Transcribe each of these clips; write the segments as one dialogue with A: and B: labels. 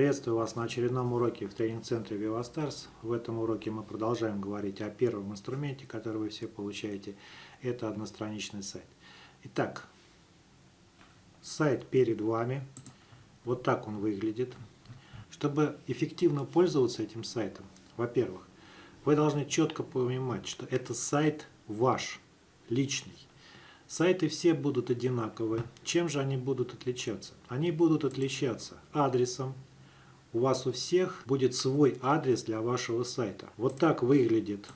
A: Приветствую вас на очередном уроке в тренинг-центре VivaStars. В этом уроке мы продолжаем говорить о первом инструменте, который вы все получаете. Это одностраничный сайт. Итак, сайт перед вами. Вот так он выглядит. Чтобы эффективно пользоваться этим сайтом, во-первых, вы должны четко понимать, что это сайт ваш, личный. Сайты все будут одинаковые. Чем же они будут отличаться? Они будут отличаться адресом. У вас у всех будет свой адрес для вашего сайта. Вот так выглядит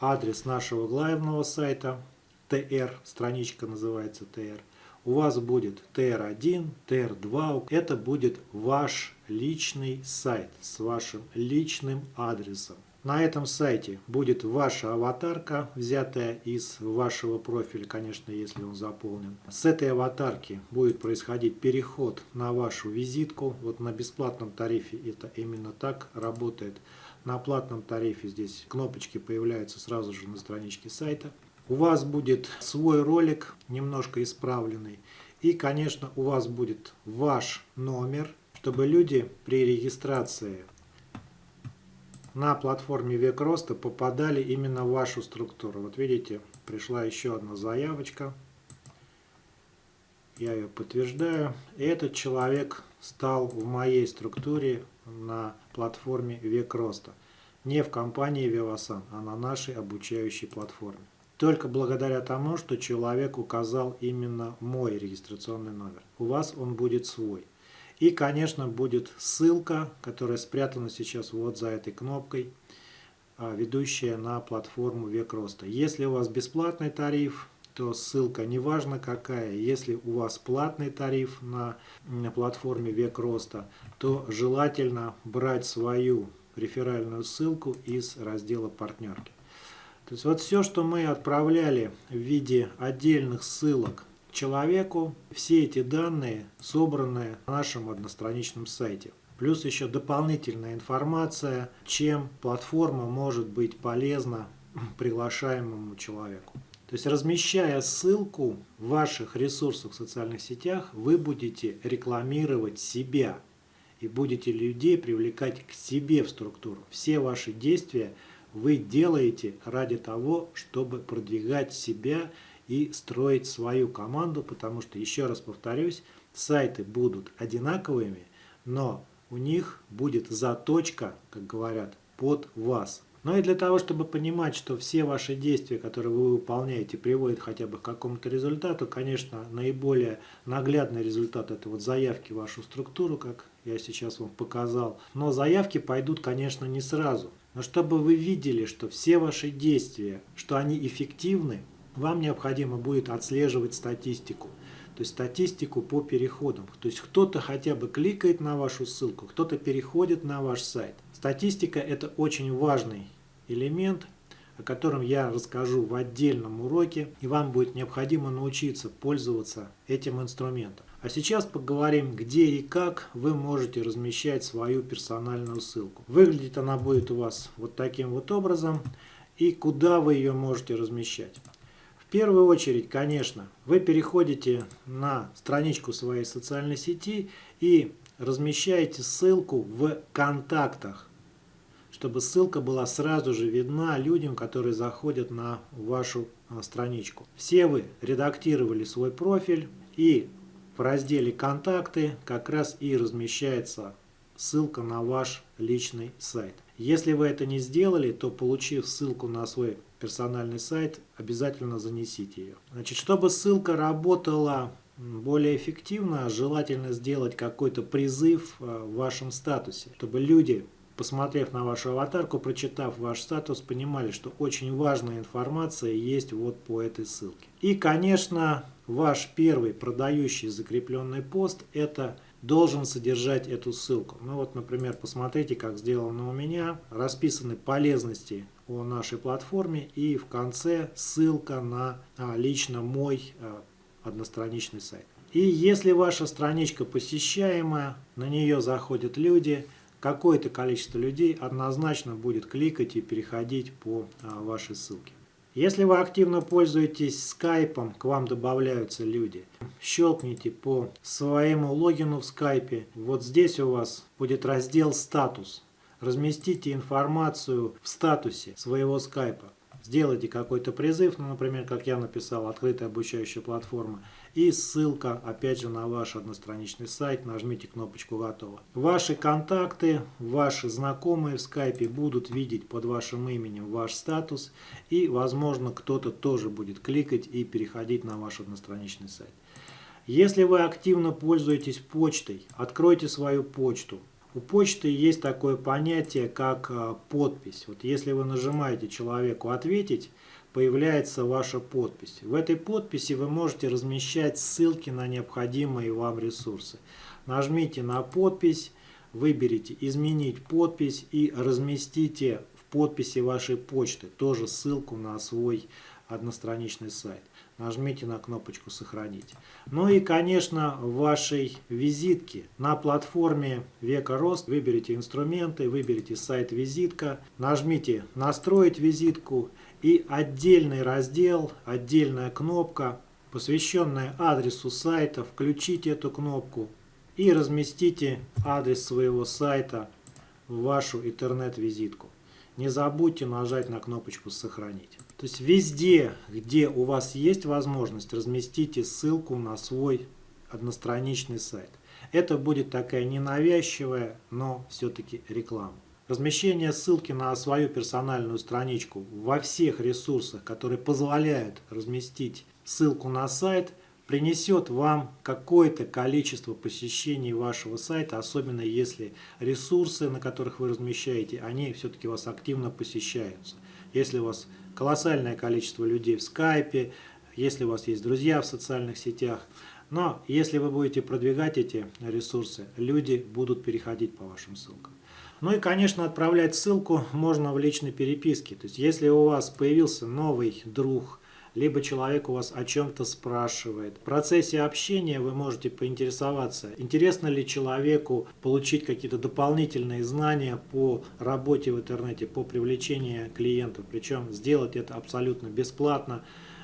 A: адрес нашего главного сайта. TR, страничка называется TR. У вас будет TR1, TR2. Это будет ваш личный сайт с вашим личным адресом. На этом сайте будет ваша аватарка, взятая из вашего профиля, конечно, если он заполнен. С этой аватарки будет происходить переход на вашу визитку. Вот на бесплатном тарифе это именно так работает. На платном тарифе здесь кнопочки появляются сразу же на страничке сайта. У вас будет свой ролик, немножко исправленный. И, конечно, у вас будет ваш номер, чтобы люди при регистрации на платформе Век Роста попадали именно в вашу структуру. Вот видите, пришла еще одна заявочка. Я ее подтверждаю. Этот человек стал в моей структуре на платформе Век Роста. Не в компании Vivasan, а на нашей обучающей платформе. Только благодаря тому, что человек указал именно мой регистрационный номер. У вас он будет свой. И, конечно, будет ссылка, которая спрятана сейчас вот за этой кнопкой, а, ведущая на платформу Век Роста. Если у вас бесплатный тариф, то ссылка неважно какая. Если у вас платный тариф на, на платформе Век Роста, то желательно брать свою реферальную ссылку из раздела партнерки. То есть вот все, что мы отправляли в виде отдельных ссылок человеку. Все эти данные собраны на нашем одностраничном сайте. Плюс еще дополнительная информация, чем платформа может быть полезна приглашаемому человеку. То есть размещая ссылку в ваших ресурсах в социальных сетях, вы будете рекламировать себя и будете людей привлекать к себе в структуру. Все ваши действия вы делаете ради того, чтобы продвигать себя и строить свою команду, потому что, еще раз повторюсь, сайты будут одинаковыми, но у них будет заточка, как говорят, под вас. Но и для того, чтобы понимать, что все ваши действия, которые вы выполняете, приводят хотя бы к какому-то результату, конечно, наиболее наглядный результат это вот заявки в вашу структуру, как я сейчас вам показал. Но заявки пойдут, конечно, не сразу. Но чтобы вы видели, что все ваши действия, что они эффективны, вам необходимо будет отслеживать статистику. То есть статистику по переходам. То есть кто-то хотя бы кликает на вашу ссылку, кто-то переходит на ваш сайт. Статистика это очень важный элемент, о котором я расскажу в отдельном уроке. И вам будет необходимо научиться пользоваться этим инструментом. А сейчас поговорим, где и как вы можете размещать свою персональную ссылку. Выглядит она будет у вас вот таким вот образом. И куда вы ее можете размещать первую очередь, конечно, вы переходите на страничку своей социальной сети и размещаете ссылку в контактах, чтобы ссылка была сразу же видна людям, которые заходят на вашу а, страничку. Все вы редактировали свой профиль и в разделе «Контакты» как раз и размещается ссылка на ваш личный сайт. Если вы это не сделали, то получив ссылку на свой персональный сайт, обязательно занесите ее. Значит, чтобы ссылка работала более эффективно, желательно сделать какой-то призыв э, в вашем статусе, чтобы люди, посмотрев на вашу аватарку, прочитав ваш статус, понимали, что очень важная информация есть вот по этой ссылке. И, конечно, ваш первый продающий закрепленный пост – это должен содержать эту ссылку. Ну вот, например, посмотрите, как сделано у меня. Расписаны полезности о нашей платформе и в конце ссылка на а, лично мой а, одностраничный сайт. И если ваша страничка посещаемая, на нее заходят люди, какое-то количество людей однозначно будет кликать и переходить по а, вашей ссылке. Если вы активно пользуетесь скайпом, к вам добавляются люди. Щелкните по своему логину в скайпе. Вот здесь у вас будет раздел «Статус». Разместите информацию в статусе своего скайпа сделайте какой-то призыв, ну, например, как я написал, открытая обучающая платформа, и ссылка, опять же, на ваш одностраничный сайт, нажмите кнопочку «Готово». Ваши контакты, ваши знакомые в скайпе будут видеть под вашим именем ваш статус, и, возможно, кто-то тоже будет кликать и переходить на ваш одностраничный сайт. Если вы активно пользуетесь почтой, откройте свою почту, у почты есть такое понятие, как а, подпись. Вот если вы нажимаете человеку «Ответить», появляется ваша подпись. В этой подписи вы можете размещать ссылки на необходимые вам ресурсы. Нажмите на подпись, выберите «Изменить подпись» и разместите в подписи вашей почты тоже ссылку на свой одностраничный сайт нажмите на кнопочку «Сохранить». Ну и, конечно, в вашей визитке на платформе Века Рост выберите инструменты, выберите сайт «Визитка», нажмите «Настроить визитку» и отдельный раздел, отдельная кнопка, посвященная адресу сайта, включите эту кнопку и разместите адрес своего сайта в вашу интернет-визитку. Не забудьте нажать на кнопочку «Сохранить». То есть везде, где у вас есть возможность, разместите ссылку на свой одностраничный сайт. Это будет такая ненавязчивая, но все-таки реклама. Размещение ссылки на свою персональную страничку во всех ресурсах, которые позволяют разместить ссылку на сайт, принесет вам какое-то количество посещений вашего сайта, особенно если ресурсы, на которых вы размещаете, они все-таки вас активно посещаются. Если у вас колоссальное количество людей в скайпе, если у вас есть друзья в социальных сетях. Но если вы будете продвигать эти ресурсы, люди будут переходить по вашим ссылкам. Ну и, конечно, отправлять ссылку можно в личной переписке. То есть, если у вас появился новый друг, либо человек у вас о чем-то спрашивает. В процессе общения вы можете поинтересоваться, интересно ли человеку получить какие-то дополнительные знания по работе в интернете, по привлечению клиентов. Причем сделать это абсолютно бесплатно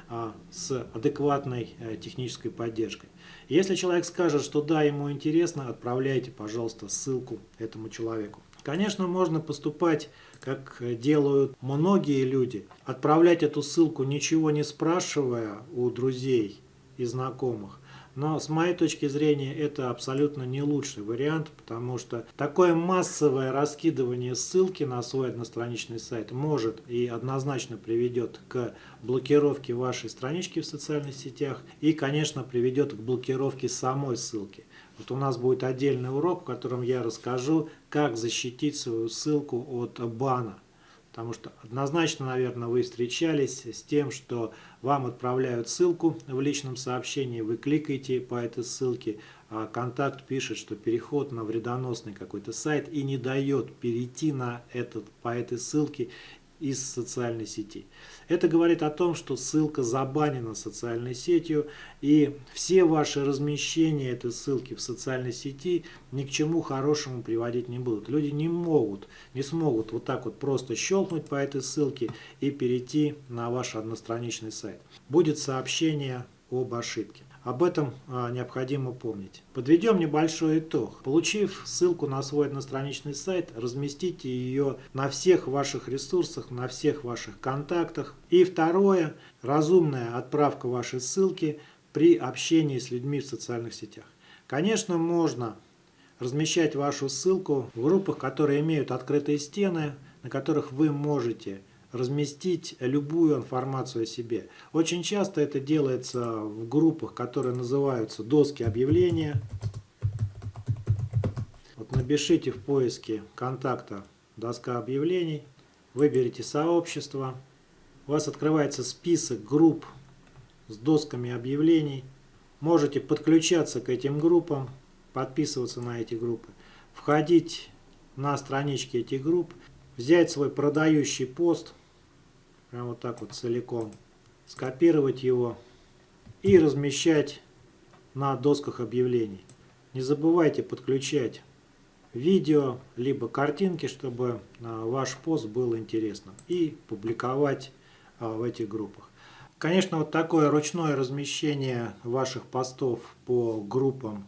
A: а, с адекватной э, технической поддержкой. Если человек скажет, что да, ему интересно, отправляйте, пожалуйста, ссылку этому человеку. Конечно, можно поступать, как делают многие люди, отправлять эту ссылку, ничего не спрашивая у друзей и знакомых. Но с моей точки зрения это абсолютно не лучший вариант, потому что такое массовое раскидывание ссылки на свой одностраничный сайт может и однозначно приведет к блокировке вашей странички в социальных сетях и, конечно, приведет к блокировке самой ссылки. Вот у нас будет отдельный урок, в котором я расскажу, как защитить свою ссылку от бана. Потому что однозначно, наверное, вы встречались с тем, что вам отправляют ссылку в личном сообщении, вы кликаете по этой ссылке, а контакт пишет, что переход на вредоносный какой-то сайт и не дает перейти на этот, по этой ссылке из социальной сети. Это говорит о том, что ссылка забанена социальной сетью, и все ваши размещения этой ссылки в социальной сети ни к чему хорошему приводить не будут. Люди не могут, не смогут вот так вот просто щелкнуть по этой ссылке и перейти на ваш одностраничный сайт. Будет сообщение об ошибке. Об этом а, необходимо помнить. Подведем небольшой итог. Получив ссылку на свой одностраничный сайт, разместите ее на всех ваших ресурсах, на всех ваших контактах. И второе, разумная отправка вашей ссылки при общении с людьми в социальных сетях. Конечно, можно размещать вашу ссылку в группах, которые имеют открытые стены, на которых вы можете разместить любую информацию о себе. Очень часто это делается в группах, которые называются доски объявления. Вот напишите в поиске контакта доска объявлений, выберите сообщество, у вас открывается список групп с досками объявлений. Можете подключаться к этим группам, подписываться на эти группы, входить на странички этих групп, взять свой продающий пост, прям вот так вот целиком, скопировать его и размещать на досках объявлений. Не забывайте подключать видео, либо картинки, чтобы а, ваш пост был интересным. И публиковать в этих группах. Конечно, вот такое ручное размещение ваших постов по группам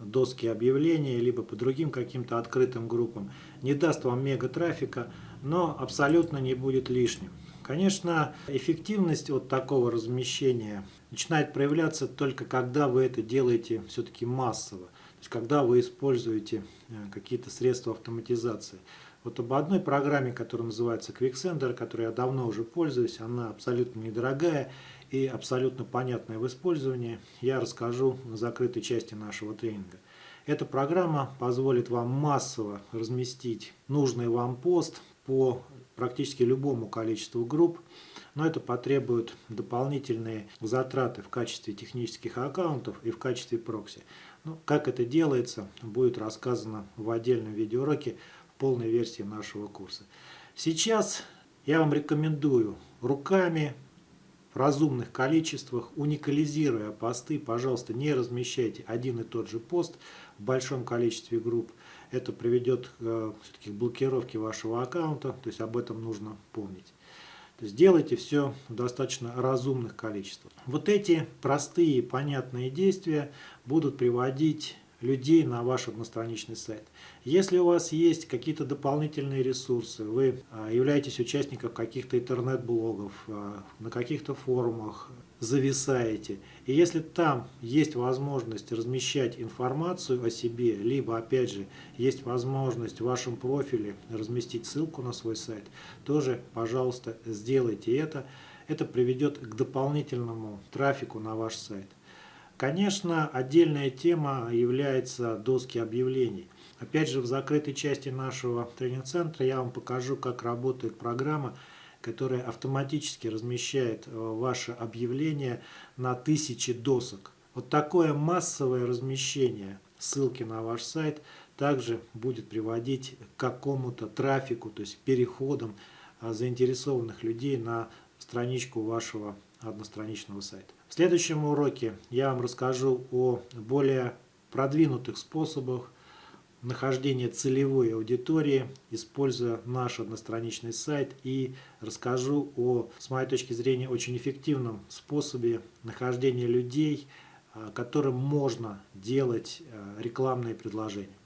A: доски объявлений, либо по другим каким-то открытым группам, не даст вам мега трафика, но абсолютно не будет лишним. Конечно, эффективность от такого размещения начинает проявляться только когда вы это делаете все-таки массово, то есть когда вы используете э, какие-то средства автоматизации. Вот об одной программе, которая называется QuickSender, которой я давно уже пользуюсь, она абсолютно недорогая и абсолютно понятная в использовании, я расскажу в закрытой части нашего тренинга. Эта программа позволит вам массово разместить нужный вам пост по практически любому количеству групп, но это потребует дополнительные затраты в качестве технических аккаунтов и в качестве прокси. Ну, как это делается, будет рассказано в отдельном видеоуроке полной версии нашего курса. Сейчас я вам рекомендую руками в разумных количествах, уникализируя посты, пожалуйста, не размещайте один и тот же пост в большом количестве групп. Это приведет э, к блокировке вашего аккаунта, то есть об этом нужно помнить. То есть делайте все в достаточно разумных количествах. Вот эти простые понятные действия будут приводить людей на ваш одностраничный сайт. Если у вас есть какие-то дополнительные ресурсы, вы а, являетесь участником каких-то интернет-блогов, а, на каких-то форумах, зависаете, и если там есть возможность размещать информацию о себе, либо, опять же, есть возможность в вашем профиле разместить ссылку на свой сайт, тоже, пожалуйста, сделайте это. Это приведет к дополнительному трафику на ваш сайт. Конечно, отдельная тема является доски объявлений. Опять же, в закрытой части нашего тренинг-центра я вам покажу, как работает программа, которая автоматически размещает э, ваше объявление на тысячи досок. Вот такое массовое размещение ссылки на ваш сайт также будет приводить к какому-то трафику, то есть переходам э, заинтересованных людей на страничку вашего одностраничного сайта. В следующем уроке я вам расскажу о более продвинутых способах нахождения целевой аудитории, используя наш одностраничный сайт и расскажу о, с моей точки зрения, очень эффективном способе нахождения людей, а, которым можно делать а, рекламные предложения.